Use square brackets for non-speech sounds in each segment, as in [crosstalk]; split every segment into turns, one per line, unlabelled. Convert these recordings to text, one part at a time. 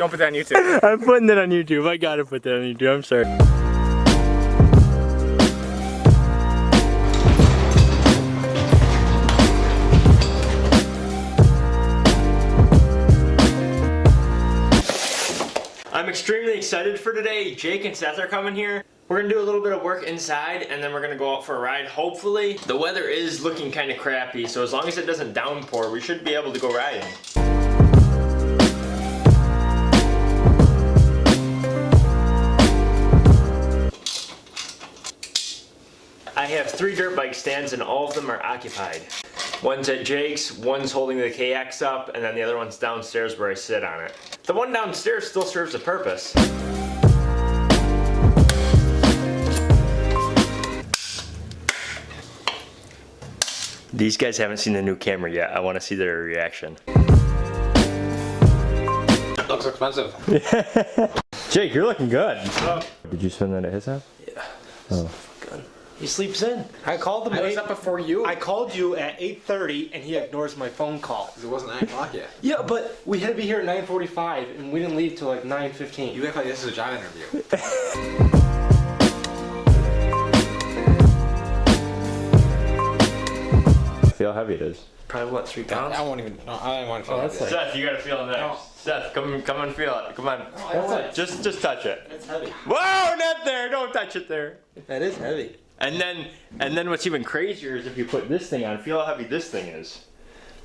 Don't put that on YouTube. [laughs]
I'm putting that on YouTube. I gotta put that on YouTube. I'm sorry. I'm extremely excited for today. Jake and Seth are coming here. We're gonna do a little bit of work inside and then we're gonna go out for a ride. Hopefully, the weather is looking kind of crappy, so as long as it doesn't downpour, we should be able to go riding. Have three dirt bike stands and all of them are occupied. One's at Jake's, one's holding the KX up, and then the other one's downstairs where I sit on it. The one downstairs still serves a purpose. These guys haven't seen the new camera yet. I want to see their reaction.
Looks expensive. [laughs]
Jake, you're looking good. Did you spend that at his house?
Yeah.
Oh.
Good. He sleeps in. I called him.
I was
eight-
up before you.
I called you at 8:30 and he ignores my phone call.
Because it wasn't 9 o'clock yet.
Yeah, but we had to be here at 9:45 and we didn't leave till like 9:15.
You act like this is a job interview. [laughs]
Feel how heavy it is.
Probably what three pounds?
I won't even. No, I don't want to feel
Oh,
like
that's
this.
Seth, you gotta feel it next.
No.
Seth, come, come and feel it. Come on.
That's it.
Just, just touch it.
That's heavy.
Whoa, not there. Don't touch it there.
That is heavy.
And then, and then what's even crazier is if you put this thing on. Feel how heavy this thing is.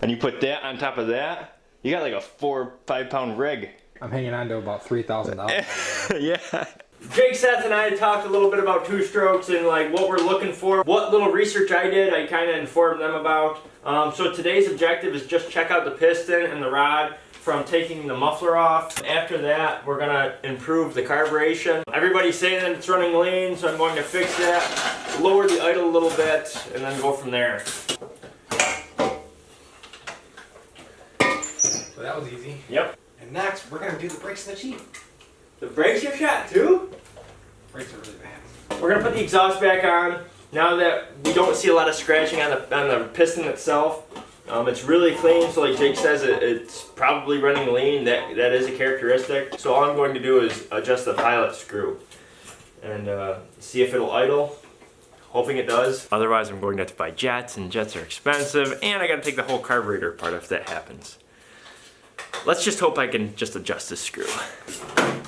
And you put that on top of that. You got like a four, five pound rig.
I'm hanging on to about three thousand dollars. [laughs]
yeah. Jake, Seth, and I talked a little bit about two strokes and like what we're looking for. What little research I did, I kind of informed them about. Um, so today's objective is just check out the piston and the rod from taking the muffler off. After that, we're gonna improve the carburation. Everybody's saying that it's running lean, so I'm going to fix that, lower the idle a little bit, and then go from there.
So that was easy.
Yep.
And next, we're gonna do the brakes and the Jeep.
The brakes are shot too?
Brakes are really bad.
We're gonna put the exhaust back on. Now that we don't see a lot of scratching on the on the piston itself, um, it's really clean. So like Jake says, it, it's probably running lean. That that is a characteristic. So all I'm going to do is adjust the pilot screw and uh, see if it'll idle. Hoping it does. Otherwise, I'm going to have to buy jets, and jets are expensive, and I got to take the whole carburetor apart if that happens. Let's just hope I can just adjust this screw.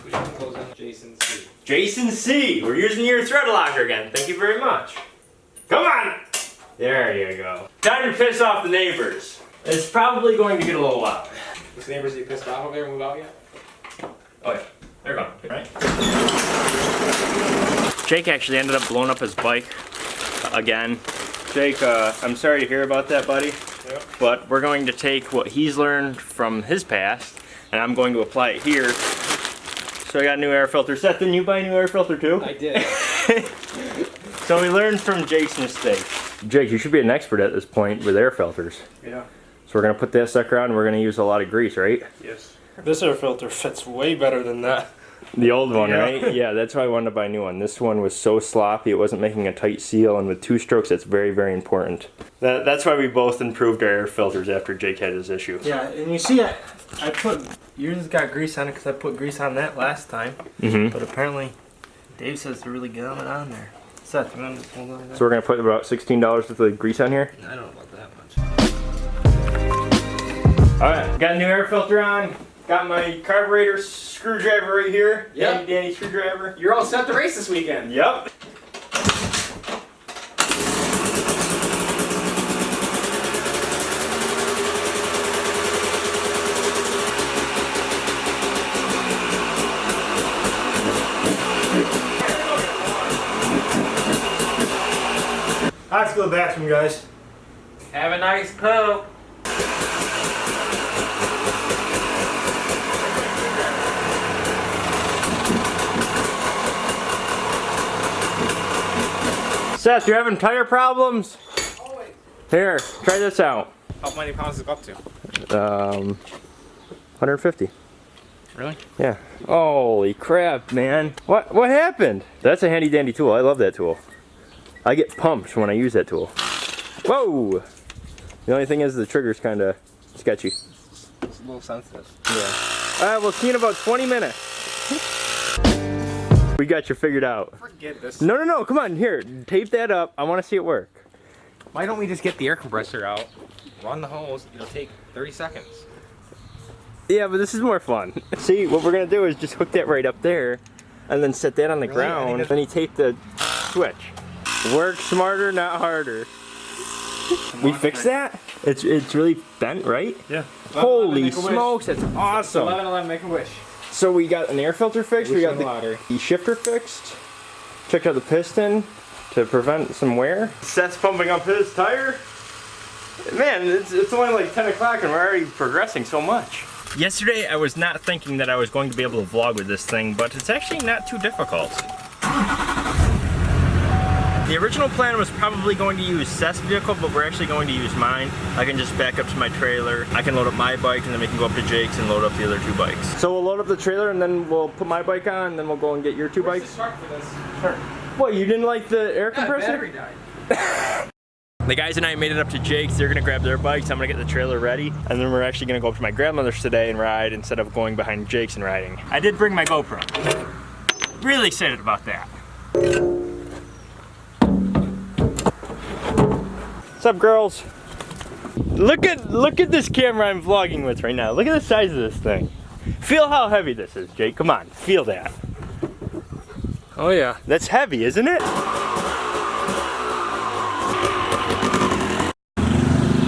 We close Jason C.
Jason C. We're using your thread locker again. Thank you very much. Come on! There you go. Time to piss off the neighbors. It's probably going to get a little loud.
Those neighbors that you pissed off over there move out yet?
Oh yeah, they're gone, right? Jake actually ended up blowing up his bike again. Jake, uh, I'm sorry to hear about that, buddy.
Yep.
But we're going to take what he's learned from his past, and I'm going to apply it here. So I got a new air filter. Seth, didn't you buy a new air filter too?
I did. [laughs]
So we learned from Jake's mistake. Jake, you should be an expert at this point with air filters.
yeah.
So we're gonna put that sucker on and we're gonna use a lot of grease, right?
Yes. This air filter fits way better than that.
The old one,
Yeah.
right? Yeah, that's why I wanted to buy a new one. This one was so sloppy, it wasn't making a tight seal, and with two strokes, that's very, very important. That, that's why we both improved our air filters after Jake had his issue.
Yeah, and you see, I, I put yours got grease on it because I put grease on that last time.
Mm-hmm.
But apparently, Dave says to really get it on there. Seth, you want to just hold on to that?
So we're gonna put about $16 worth of grease on here.
I don't know about that much.
Alright, got a new air filter on. Got my carburetor screwdriver right here.
Yep.
Danny Danny screwdriver.
You're all set to race this weekend.
Yep.
To the bathroom, guys.
Have a nice poop.
Seth, you're having tire problems? Here, try this out.
How many pounds does it up to?
Um, 150.
Really?
Yeah. Holy crap, man. What what happened? That's a handy dandy tool. I love that tool. I get pumped when I use that tool. Whoa! The only thing is the trigger's kind of sketchy.
It's a little sensitive.
Yeah. All right, we'll see you in about 20 minutes. We got you figured out.
Forget this.
No, no, no, come on, here, tape that up. I want to see it work.
Why don't we just get the air compressor out, run the hose, it'll take 30 seconds.
Yeah, but this is more fun. [laughs] See, what we're gonna do is just hook that right up there, and then set that on the
Really?
Ground,
think that's-
and you tape the switch. Work smarter, not harder. [laughs] We fixed that? It's it's really bent, right?
Yeah.
Holy
make a wish.
smokes, that's awesome.
11 11, make a wish.
So we got an air filter fixed, we got the,
louder.
the shifter fixed, checked out the piston to prevent some wear. Seth's pumping up his tire. Man, it's, it's only like 10 o'clock and we're already progressing so much. Yesterday I was not thinking that I was going to be able to vlog with this thing, but it's actually not too difficult. The original plan was probably going to use Seth's vehicle, but we're actually going to use mine. I can just back up to my trailer. I can load up my bike and then we can go up to Jake's and load up the other two bikes. So we'll load up the trailer and then we'll put my bike on and then we'll go and get your two
Where's
bikes.
the spark for this? Sure.
What, you didn't like the air
Yeah,
compressor?
battery died. [laughs]
The guys and I made it up to Jake's. They're gonna grab their bikes. I'm gonna get the trailer ready. And then we're actually gonna go up to my grandmother's today and ride instead of going behind Jake's and riding. I did bring my GoPro. Really excited about that. What's up, girls? Look at look at this camera I'm vlogging with right now. Look at the size of this thing. Feel how heavy this is, Jake. Come on, feel that.
Oh yeah.
That's heavy, isn't it?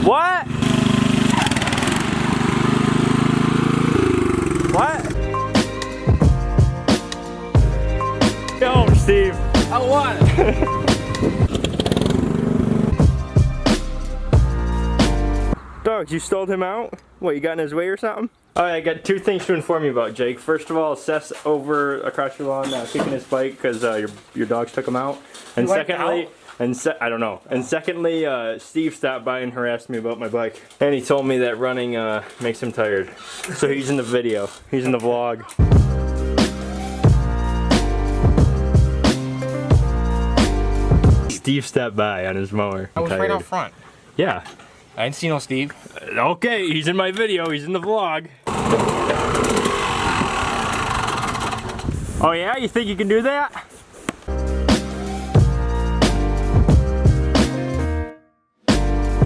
What? What? Yo, Steve.
I won! [laughs]
Dogs, you stole him out? What, you got in his way or something? Alright, I got two things to inform you about, Jake. First of all, Seth's over across your lawn uh, kicking his bike because uh, your, your dogs took him out. And
He
secondly,
out?
and se I don't know. And secondly, uh, Steve stopped by and harassed me about my bike. And he told me that running uh, makes him tired. So he's in the video. He's in the vlog. Steve stepped by on his mower.
I was
I'm
right
tired.
out front.
Yeah.
I didn't see no Steve.
Okay, he's in my video, he's in the vlog. Oh yeah, you think you can do that?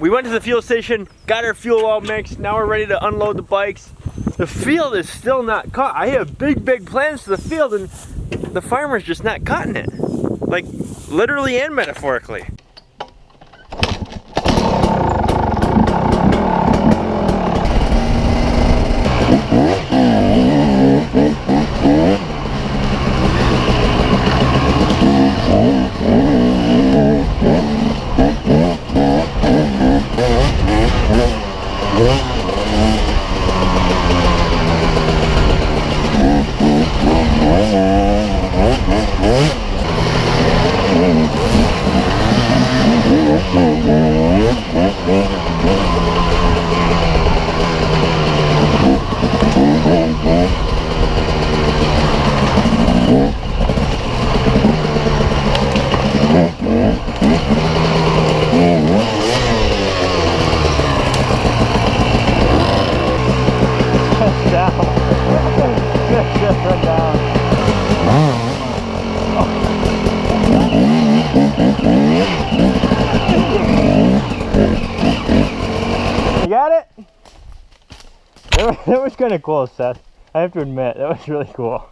We went to the fuel station, got our fuel all mixed, now we're ready to unload the bikes. The field is still not cut. I have big, big plans for the field and the farmer's just not cutting it. Like, literally and metaphorically. [laughs] that was kind of cool, Seth. I have to admit, that was really cool.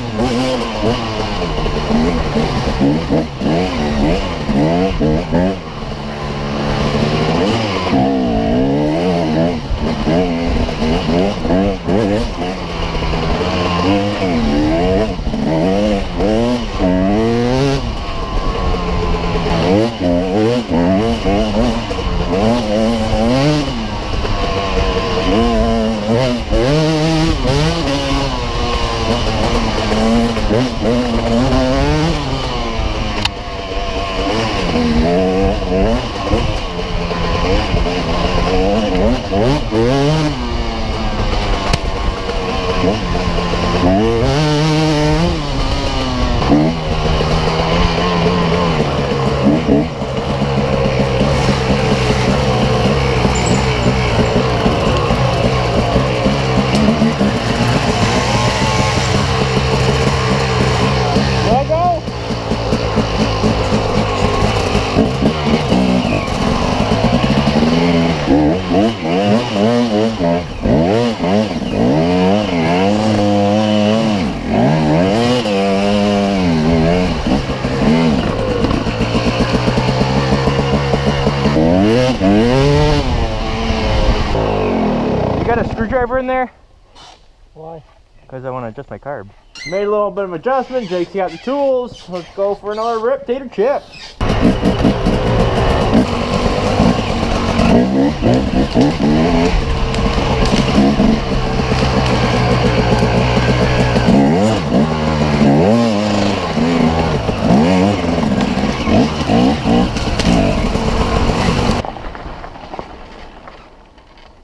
[laughs] screwdriver in there?
Why?
Because I want to adjust my carb. Made a little bit of adjustment. Jake's got the tools. Let's go for another rip tater chip.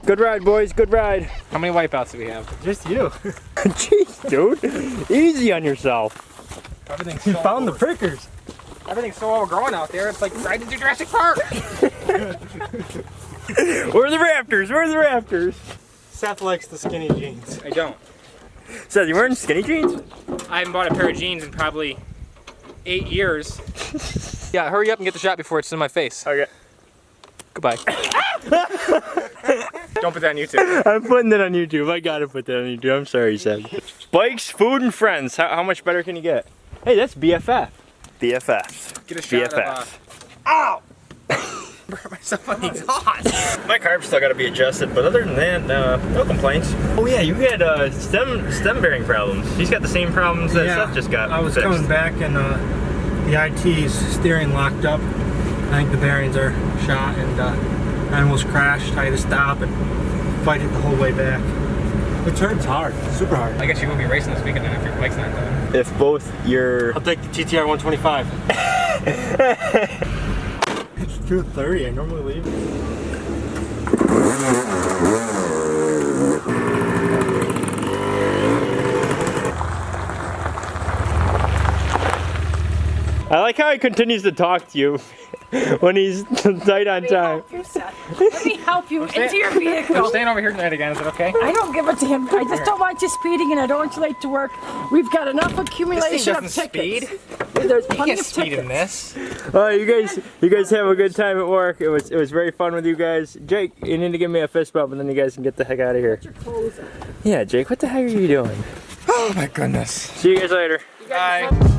Good ride, boys. Good ride.
How many wipeouts do we have?
Just you. [laughs]
Jeez, dude. Easy on yourself.
Everything's
You
so
found the
over-
prickers.
Everything's so overgrown out there. It's like riding through Jurassic Park. [laughs]
Where are the Raptors? Where are the Raptors?
Seth likes the skinny jeans.
I don't.
Seth, you wearing skinny jeans?
I haven't bought a pair of jeans in probably eight years. [laughs] yeah, hurry up and get the shot before it's in my face.
Okay.
Goodbye. [laughs] don't put that on YouTube.
I'm putting that on YouTube. I gotta put that on YouTube. I'm sorry, Seth. Bikes, food, and friends. How, how much better can you get? Hey, that's BFF. BFF.
Get a shot
BFF.
of. Uh, Ow! [laughs] Burn myself on the exhaust. [laughs]
My carb's still gotta be adjusted, but other than that, uh, no complaints. Oh yeah, you had uh, stem stem bearing problems. He's got the same problems that Seth just got.
I was
fixed.
coming back and uh, the IT's steering locked up. I think the bearings are shot and uh, I almost crashed. I had to stop and fight it the whole way back. It turns hard, super hard.
I guess you will be racing this weekend then if your bike's not done.
If both your
I'll take the TTR 125. [laughs] it's 2.30, I normally leave.
I like how he continues to talk to you [laughs] when he's [laughs] tight on time.
help you, Seth. Let me help you into your vehicle.
I'm
vehicle.
staying over here tonight again. Is it okay?
I don't give it to him. I just don't want you speeding and I don't want you late to work. We've got enough
This thing
accumulation of
doesn't
tickets.
speed.
There's plenty of
speed
tickets.
in this.
Oh, you guys, you guys have a good time at work. It was, it was very fun with you guys. Jake, you need to give me a fist bump, and then you guys can get the heck out of here.
Your clothes on.
Yeah, Jake, what the heck are you doing?
Oh my goodness.
See you guys later.
Bye.